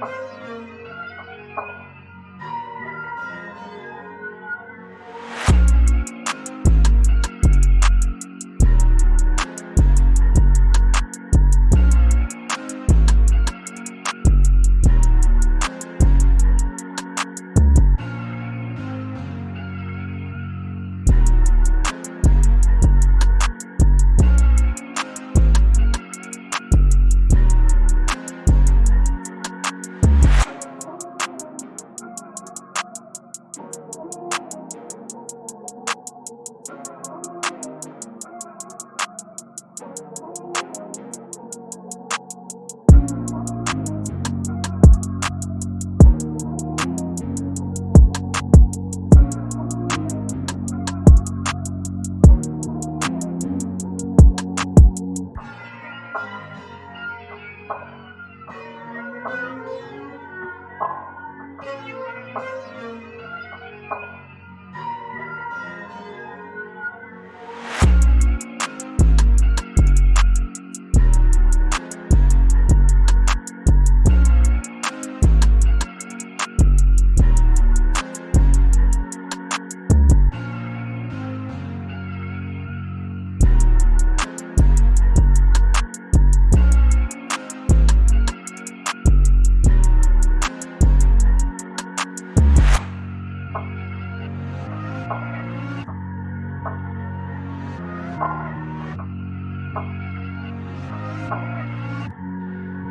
Ha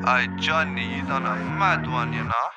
I Johnny, you done a mad one, you know.